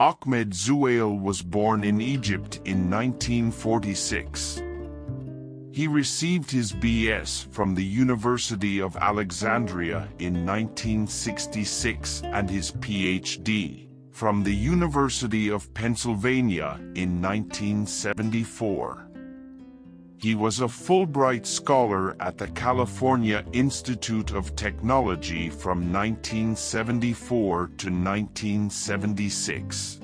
Ahmed Zewail was born in Egypt in 1946. He received his B.S. from the University of Alexandria in 1966 and his Ph.D. from the University of Pennsylvania in 1974. He was a Fulbright Scholar at the California Institute of Technology from 1974 to 1976.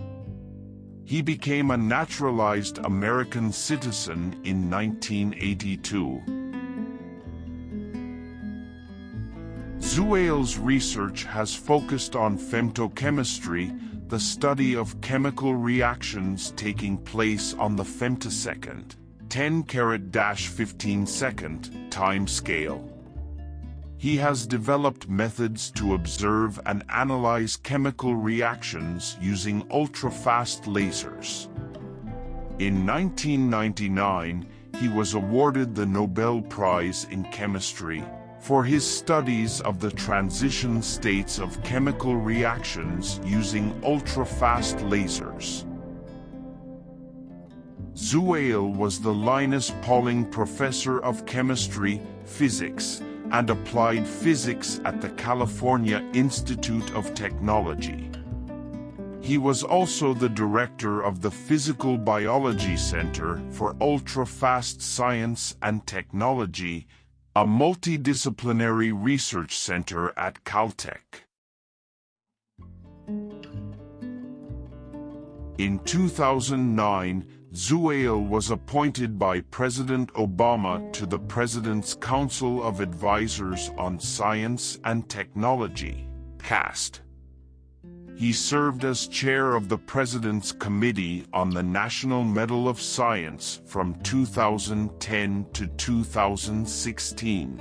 He became a naturalized American citizen in 1982. Zewail's research has focused on femtochemistry, the study of chemical reactions taking place on the femtosecond, 10 carat dash 15 second time scale. He has developed methods to observe and analyze chemical reactions using ultra-fast lasers. In 1999, he was awarded the Nobel Prize in Chemistry for his studies of the transition states of chemical reactions using ultra-fast lasers. Zewail was the Linus Pauling Professor of Chemistry, Physics, and Applied Physics at the California Institute of Technology. He was also the director of the Physical Biology Center for Ultra-Fast Science and Technology, a multidisciplinary research center at Caltech. In 2009, Zewail was appointed by President Obama to the President's Council of Advisors on Science and Technology, CAST. He served as chair of the President's Committee on the National Medal of Science from 2010 to 2016.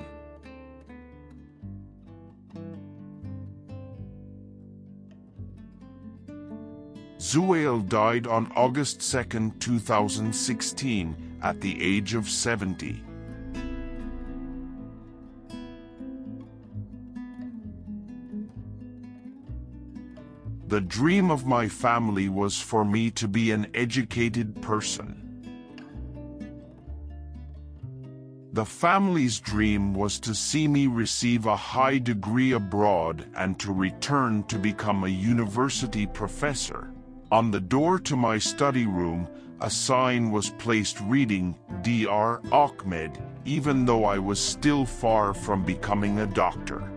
Zewail died on August 2, 2016, at the age of 70. The dream of my family was for me to be an educated person. The family's dream was to see me receive a high degree abroad and to return to become a university professor. On the door to my study room, a sign was placed reading, Dr. Ahmed, even though I was still far from becoming a doctor.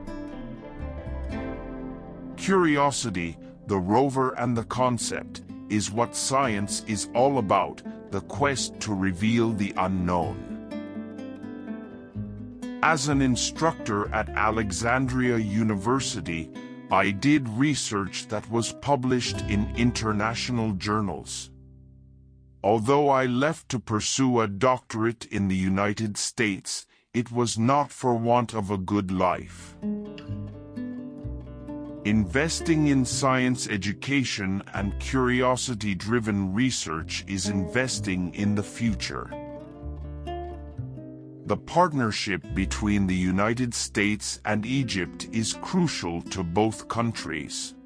Curiosity, the rover and the concept, is what science is all about, the quest to reveal the unknown. As an instructor at Alexandria University, I did research that was published in international journals. Although I left to pursue a doctorate in the United States, it was not for want of a good life. Investing in science education and curiosity-driven research is investing in the future. The partnership between the United States and Egypt is crucial to both countries.